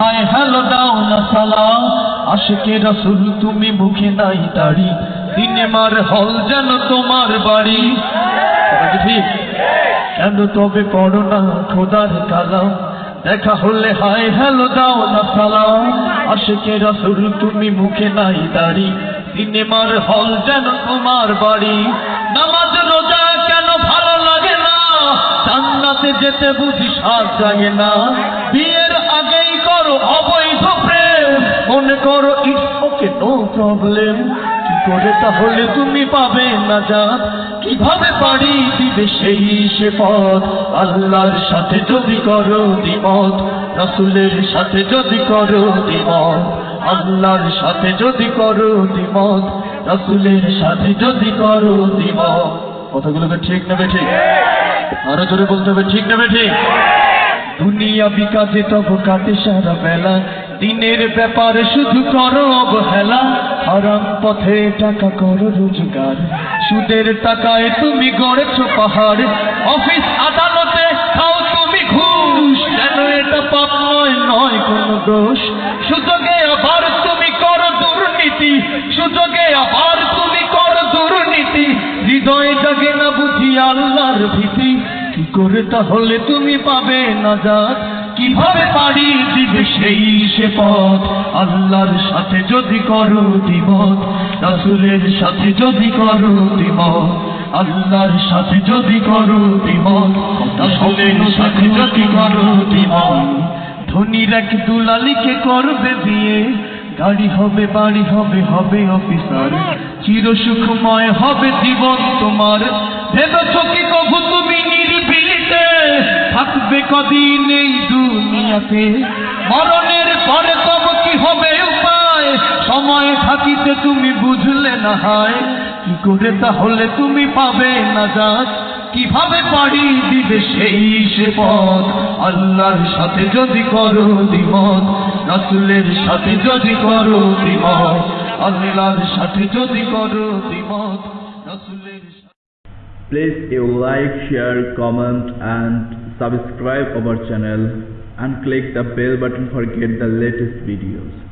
হায় hello দাও না সালাম আশিকে রসুল, তুমি মুখে নাই দাড়ি। সিনেমার হল যেন তোমার বাড়ি। কেন তবে পড়ো না খোদার কালাম। দেখা হলে হায় হ্যালো দাও না সালাম আশিকে রসুল, তুমি মুখে নাই দাড়ি। সিনেমার হল যেন তোমার বাড়ি। নামাজ, রোজা কেন ভালো লাগে না? জান্নাতে যেতে বুঝি সাজ জাগে না। আগেই করো অবৈধ প্রেম। মনে করো ইটস নো প্রবলেম কি করে তাহলে তুমি পাবে না যা কীভাবে দিবে সেই সে পথ? আল্লাহর সাথে যদি করো দ্বিমত, রসুলের সাথে যদি করো দ্বিমত, আল্লাহর সাথে যদি করো রসুলের সাথে যদি করো দ্বিমত। কথাগুলোকে ঠিক নেবে ঠিক? আরও জোরে বলতে হবে, ঠিক নেবে ঠিক? দুনিয়া বিকাশে তব কাটে সারা বেলা। দিনের ব্যাপারে শুধু করো অবহেলা। হারাম পথে টাকা করো রোজগার। সুদের টাকায় তুমি গড়েছো পাহাড়। অফিস আদালতে খাও তুমি ঘুষ। যেন এটা পাপ নয় নয় কোনো দোষ। সুযোগে আবার তুমি করো দুর্নীতি। সুযোগে আবার তুমি করো দুর্নীতি। হৃদয় জাগে না বুঝি আল্লাহর ভীতি। কি করে তাহলে তুমি পাবে না যাক কীভাবে পারি দিবে সেই সে পথ? আল্লাহর সাথে যদি করো দিবত রাসুলের সাথে যদি করো দিবত আল্লাহর সাথে যদি করো দিবত রাসুলের সাথে যদি করো দিবত ধনীর এক দুলালিকে করবে বিয়ে, গাড়ি হবে, বাড়ি হবে হবে অফিসার। চির সুখময় হবে জীবন তোমার। ভেবেছ কি কদিন এই দুনিয়াতে মরণের পরে তব কি হবে উপায়? সময় থাকিতে তুমি বুঝলে না হয়। কি করে তাহলে তুমি পাবে না যাক কীভাবে পারি দিবে সেই সে পথ? আল্লাহর সাথে যদি করো দ্বিমত, রাসুলের সাথে যদি করো দ্বিমত, আল্লাহর সাথে যদি করো দ্বিমত, রাসুলের Please you like, share, comment and subscribe our channel and click the bell button for get the latest videos.